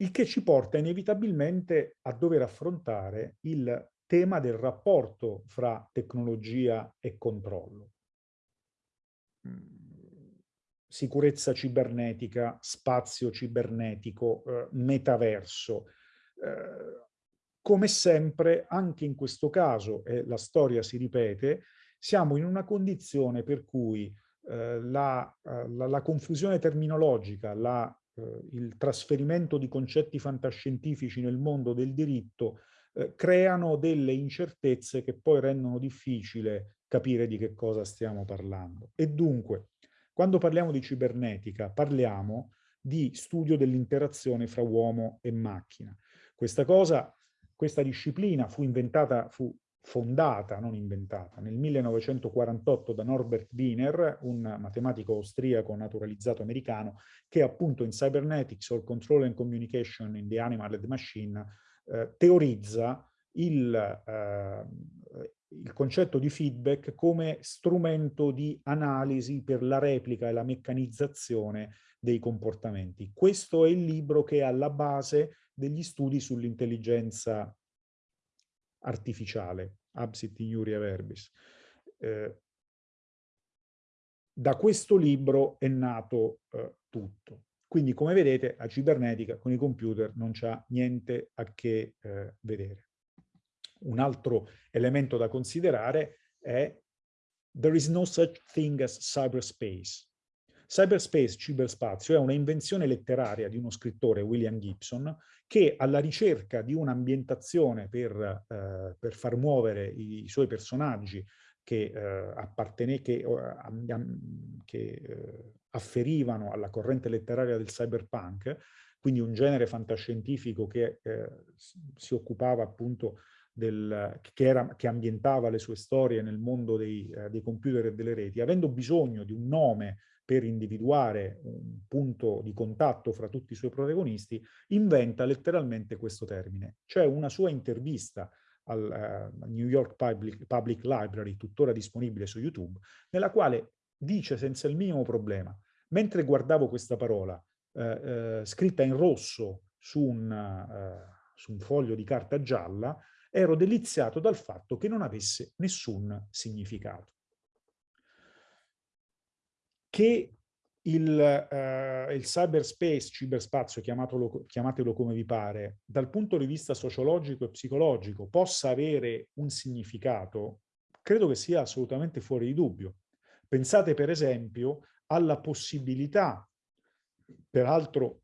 il che ci porta inevitabilmente a dover affrontare il tema del rapporto fra tecnologia e controllo. Sicurezza cibernetica, spazio cibernetico, eh, metaverso. Eh, come sempre, anche in questo caso, e la storia si ripete, siamo in una condizione per cui eh, la, eh, la, la, confusione terminologica, la, eh, il trasferimento di concetti fantascientifici nel mondo del diritto eh, creano delle incertezze che poi rendono difficile capire di che cosa stiamo parlando. E dunque, quando parliamo di cibernetica, parliamo di studio dell'interazione fra uomo e macchina. Questa cosa questa disciplina fu inventata, fu fondata, non inventata, nel 1948 da Norbert Wiener, un matematico austriaco naturalizzato americano, che appunto in Cybernetics or Control and Communication in the Animal and Machine eh, teorizza il, eh, il concetto di feedback come strumento di analisi per la replica e la meccanizzazione dei comportamenti. Questo è il libro che è alla base degli studi sull'intelligenza artificiale, absit iuria verbis. Eh, da questo libro è nato eh, tutto. Quindi, come vedete, la cibernetica con i computer non c'ha niente a che eh, vedere. Un altro elemento da considerare è there is no such thing as cyberspace. Cyberspace, ciberspazio, è una invenzione letteraria di uno scrittore, William Gibson, che alla ricerca di un'ambientazione per, eh, per, far muovere i, i suoi personaggi che, eh, che, che eh, afferivano alla corrente letteraria del cyberpunk, quindi un genere fantascientifico che eh, si occupava appunto del, che, era, che, ambientava le sue storie nel mondo dei, eh, dei computer e delle reti, avendo bisogno di un nome per individuare un punto di contatto fra tutti i suoi protagonisti, inventa letteralmente questo termine. C'è una sua intervista al uh, New York Public, Public Library, tuttora disponibile su YouTube, nella quale dice senza il minimo problema, mentre guardavo questa parola uh, uh, scritta in rosso su un, su un foglio di carta gialla, ero deliziato dal fatto che non avesse nessun significato che il, uh, il cyberspace, ciberspazio, chiamatelo, chiamatelo come vi pare, dal punto di vista sociologico e psicologico possa avere un significato, credo che sia assolutamente fuori di dubbio. Pensate per esempio alla possibilità, peraltro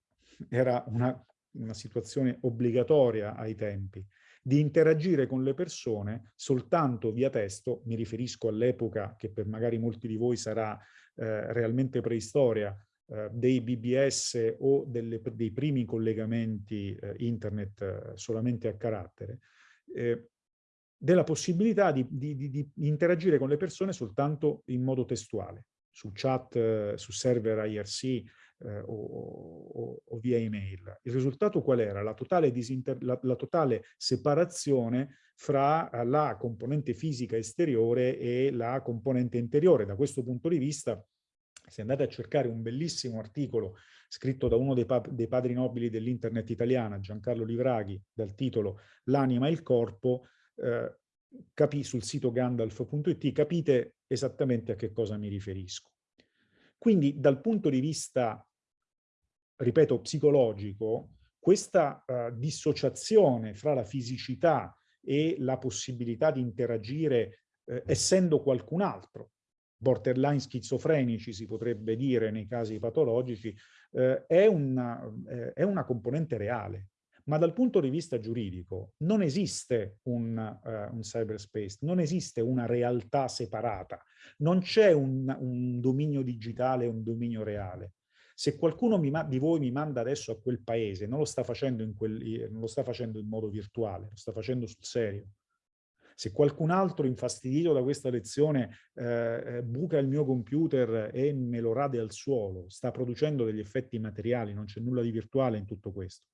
era una, una situazione obbligatoria ai tempi, di interagire con le persone soltanto via testo, mi riferisco all'epoca che per magari molti di voi sarà eh, realmente preistoria, eh, dei BBS o delle, dei primi collegamenti eh, internet eh, solamente a carattere, eh, della possibilità di, di, di, di, interagire con le persone soltanto in modo testuale, su chat, eh, su server IRC, eh, o, o, via email. Il risultato qual era? La totale, la, la totale separazione fra eh, la componente fisica esteriore e la componente interiore. Da questo punto di vista, se andate a cercare un bellissimo articolo scritto da uno dei, pa dei padri nobili dell'internet italiana, Giancarlo Livraghi, dal titolo L'anima e il corpo, eh, sul sito gandalf.it, capite esattamente a che cosa mi riferisco. Quindi dal punto di vista, ripeto, psicologico, questa uh, dissociazione fra la fisicità e la possibilità di interagire eh, essendo qualcun altro, borderline schizofrenici si potrebbe dire nei casi patologici, eh, è, una, eh, è una componente reale ma dal punto di vista giuridico non esiste un, uh, un cyberspace, non esiste una realtà separata, non c'è un, un, dominio digitale un dominio reale. Se qualcuno di voi mi manda adesso a quel paese, non lo, sta facendo in quel, non lo sta facendo in modo virtuale, lo sta facendo sul serio. Se qualcun altro infastidito da questa lezione eh, eh buca il mio computer e me lo rade al suolo, sta producendo degli effetti materiali, non c'è nulla di virtuale in tutto questo.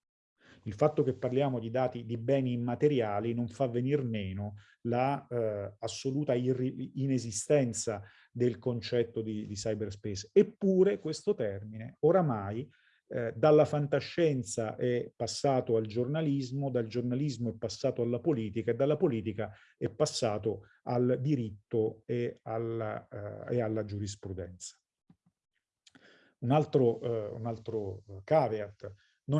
Il fatto che parliamo di dati di beni immateriali non fa venir meno la eh, assoluta inesistenza del concetto di, di cyberspace. Eppure questo termine oramai eh, dalla fantascienza è passato al giornalismo, dal giornalismo è passato alla politica e dalla politica è passato al diritto e alla, eh, e alla giurisprudenza. Un altro, eh, un altro caveat,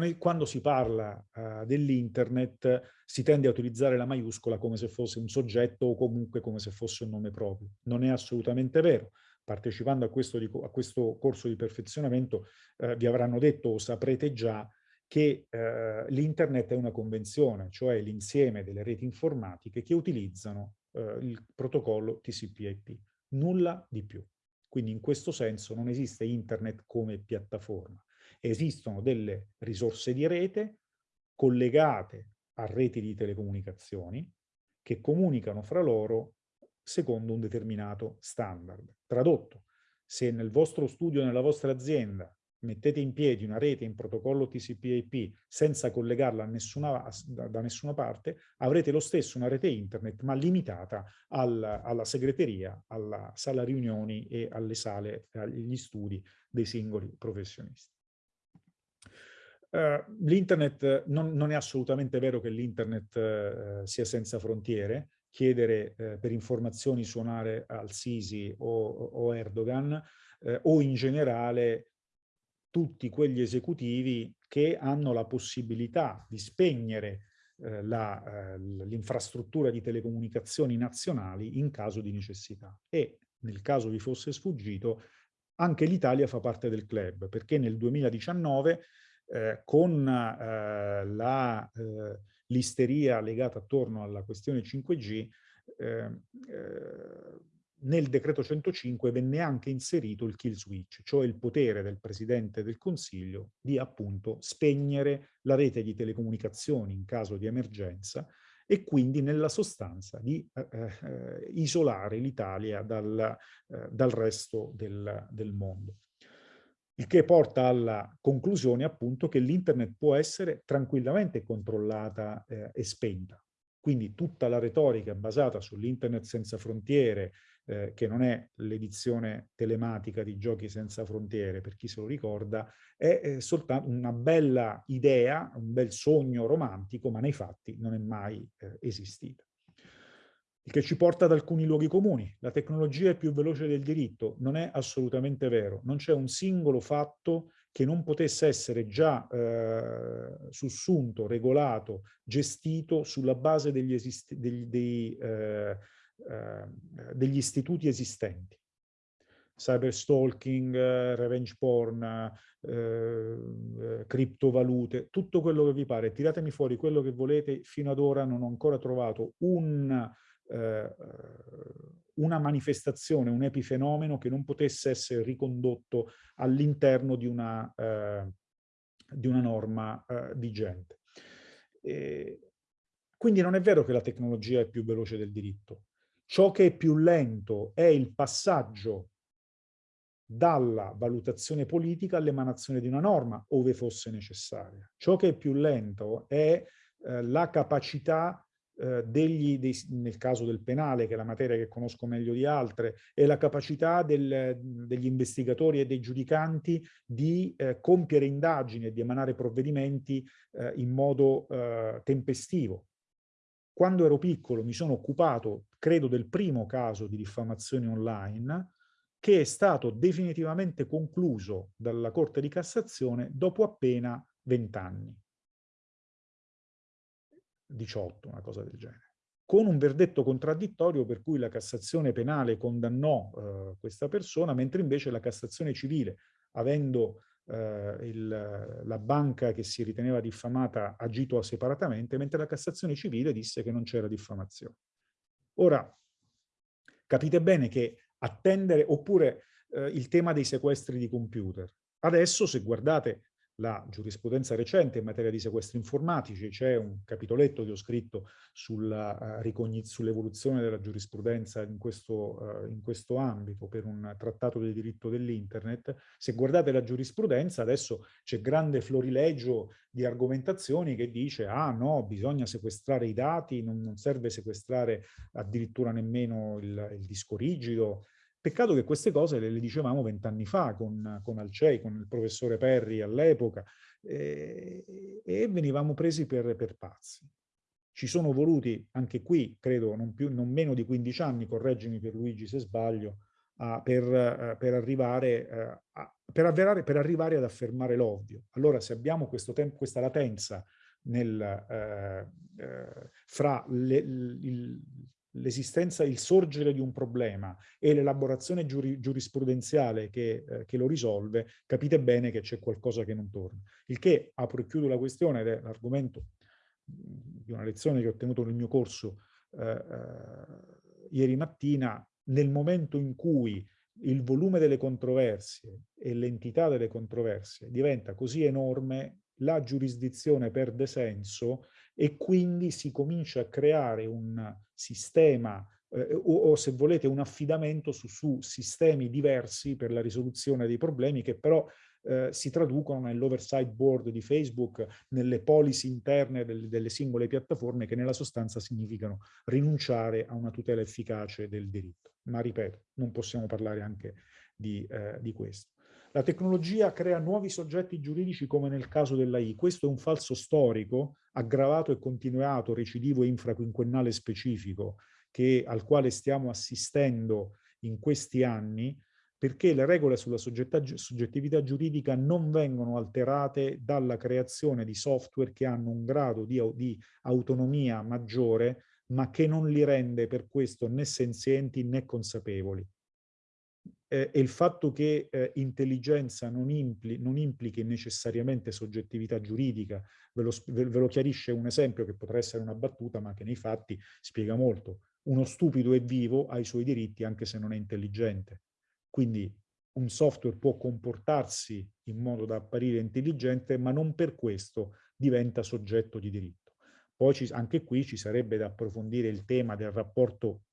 è, quando si parla uh, dell'internet si tende a utilizzare la maiuscola come se fosse un soggetto o comunque come se fosse un nome proprio. Non è assolutamente vero partecipando a questo, a questo corso di perfezionamento eh, vi avranno detto o saprete già che eh, l'internet è una convenzione, cioè l'insieme delle reti informatiche che utilizzano il protocollo TCP/IP, nulla di più. Quindi in questo senso non esiste internet come piattaforma. Esistono delle risorse di rete collegate a reti di telecomunicazioni che comunicano fra loro secondo un determinato standard. Tradotto, se nel vostro studio, nella vostra azienda, mettete in piedi una rete in protocollo TCP/IP senza collegarla nessuna, da, nessuna parte, avrete lo stesso una rete internet, ma limitata al, alla segreteria, alla sala riunioni e alle sale, agli studi dei singoli professionisti. Uh, l'internet, non, non, è assolutamente vero che l'internet uh, sia senza frontiere, chiedere eh, per informazioni suonare al Sisi o, o Erdogan eh, o in generale tutti quegli esecutivi che hanno la possibilità di spegnere eh, eh l'infrastruttura di telecomunicazioni nazionali in caso di necessità. E nel caso vi fosse sfuggito, anche l'Italia fa parte del club, perché nel 2019 eh, con eh, la eh, l'isteria legata attorno alla questione 5G, eh, eh, nel decreto 105 venne anche inserito il kill switch, cioè il potere del Presidente del Consiglio di appunto spegnere la rete di telecomunicazioni in caso di emergenza e quindi nella sostanza di eh, isolare l'Italia dal, eh, dal, resto del, del mondo. Il che porta alla conclusione appunto che l'internet può essere tranquillamente controllata eh, e spenta. Quindi tutta la retorica basata sull'internet senza frontiere, eh, che non è l'edizione telematica di Giochi senza frontiere, per chi se lo ricorda, è eh, soltanto una bella idea, un bel sogno romantico, ma nei fatti non è mai eh, esistita. Il che ci porta ad alcuni luoghi comuni. La tecnologia è più veloce del diritto. Non è assolutamente vero. Non c'è un singolo fatto che non potesse essere già eh, sussunto, regolato, gestito sulla base degli, degli, dei, eh, eh, degli istituti esistenti. Cyberstalking, eh, revenge porn, eh, eh, criptovalute, tutto quello che vi pare. Tiratemi fuori quello che volete. Fino ad ora non ho ancora trovato un eh, una manifestazione, un epifenomeno che non potesse essere ricondotto all'interno di, eh, di una norma eh, vigente. E quindi non è vero che la tecnologia è più veloce del diritto. Ciò che è più lento è il passaggio dalla valutazione politica all'emanazione di una norma, ove fosse necessaria. Ciò che è più lento è eh, la capacità eh, degli, dei, nel caso del penale, che è la materia che conosco meglio di altre, è la capacità del, degli investigatori e dei giudicanti di eh, compiere indagini e di emanare provvedimenti eh, in modo eh, tempestivo. Quando ero piccolo mi sono occupato, credo, del primo caso di diffamazione online, che è stato definitivamente concluso dalla Corte di Cassazione dopo appena vent'anni. 18, una cosa del genere, con un verdetto contraddittorio per cui la Cassazione penale condannò eh, questa persona, mentre invece la Cassazione civile, avendo eh, il, la banca che si riteneva diffamata agito separatamente, mentre la Cassazione civile disse che non c'era diffamazione. Ora, capite bene che attendere, oppure eh, il tema dei sequestri di computer. Adesso, se guardate la giurisprudenza recente in materia di sequestri informatici, c'è un capitoletto che ho scritto eh, sull'evoluzione sull della giurisprudenza in questo, uh, in questo, ambito per un trattato del diritto dell'internet. Se guardate la giurisprudenza adesso c'è grande florilegio di argomentazioni che dice ah no, bisogna sequestrare i dati, non, non serve sequestrare addirittura nemmeno il, il disco rigido, Peccato che queste cose le, le dicevamo vent'anni fa con, con Alcei, con il professore Perri all'epoca, eh, e venivamo presi per, per, pazzi. Ci sono voluti, anche qui, credo, non, più, non meno di 15 anni, correggimi per Luigi se sbaglio, a, per, uh, per, arrivare, uh, a, per, avverare, per, arrivare, ad affermare l'ovvio. Allora, se abbiamo questa latenza nel, uh, fra le, il, l'esistenza, il sorgere di un problema e l'elaborazione giuri, giurisprudenziale che, eh, che, lo risolve, capite bene che c'è qualcosa che non torna. Il che, apro e chiudo la questione, ed è l'argomento di una lezione che ho tenuto nel mio corso eh, eh, ieri mattina, nel momento in cui il volume delle controversie e l'entità delle controversie diventa così enorme, la giurisdizione perde senso e quindi si comincia a creare un sistema eh, o, o, se volete un affidamento su, su, sistemi diversi per la risoluzione dei problemi che però eh, si traducono nell'oversight board di Facebook, nelle policy interne del, delle singole piattaforme che nella sostanza significano rinunciare a una tutela efficace del diritto. Ma ripeto, non possiamo parlare anche di, eh, di questo. La tecnologia crea nuovi soggetti giuridici come nel caso dell'AI. Questo è un falso storico, aggravato e continuato, recidivo e infraquinquennale specifico, che, al quale stiamo assistendo in questi anni, perché le regole sulla soggettività giuridica non vengono alterate dalla creazione di software che hanno un grado di, di autonomia maggiore, ma che non li rende per questo né senzienti né consapevoli eh, e il fatto che eh, intelligenza non, impli non, implichi necessariamente soggettività giuridica, ve lo, ve lo, chiarisce un esempio che potrà essere una battuta, ma che nei fatti spiega molto. Uno stupido è vivo, ha i suoi diritti anche se non è intelligente. Quindi un software può comportarsi in modo da apparire intelligente, ma non per questo diventa soggetto di diritto. Poi ci, anche qui ci sarebbe da approfondire il tema del rapporto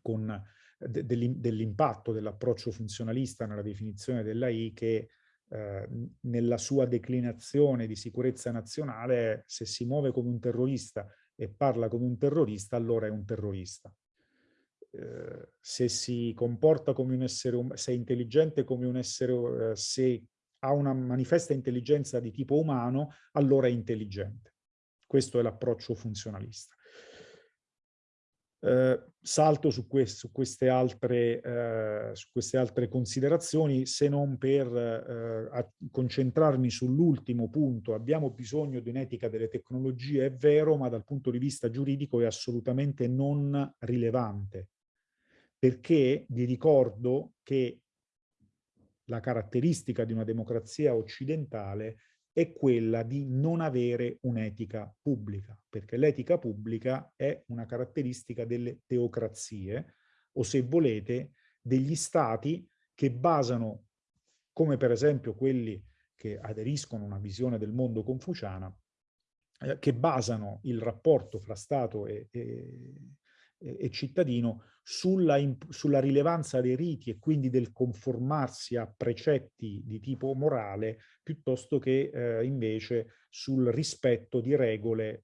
con dell'impatto dell'approccio funzionalista nella definizione dell'AI che eh, nella sua declinazione di sicurezza nazionale, se si muove come un terrorista e parla come un terrorista, allora è un terrorista. Eh, se si comporta come un essere umano, se è intelligente come un essere, eh, se ha una manifesta intelligenza di tipo umano, allora è intelligente. Questo è l'approccio funzionalista. Eh, salto su, quest su, queste altre, eh, su, queste altre, considerazioni se non per eh, concentrarmi sull'ultimo punto. Abbiamo bisogno di un'etica delle tecnologie, è vero, ma dal punto di vista giuridico è assolutamente non rilevante. Perché vi ricordo che la caratteristica di una democrazia occidentale è quella di non avere un'etica pubblica, perché l'etica pubblica è una caratteristica delle teocrazie, o se volete, degli stati che basano, come per esempio quelli che aderiscono a una visione del mondo confuciana, eh, che basano il rapporto fra Stato e, e, e cittadino sulla, sulla, rilevanza dei riti e quindi del conformarsi a precetti di tipo morale piuttosto che eh, invece sul rispetto di regole eh,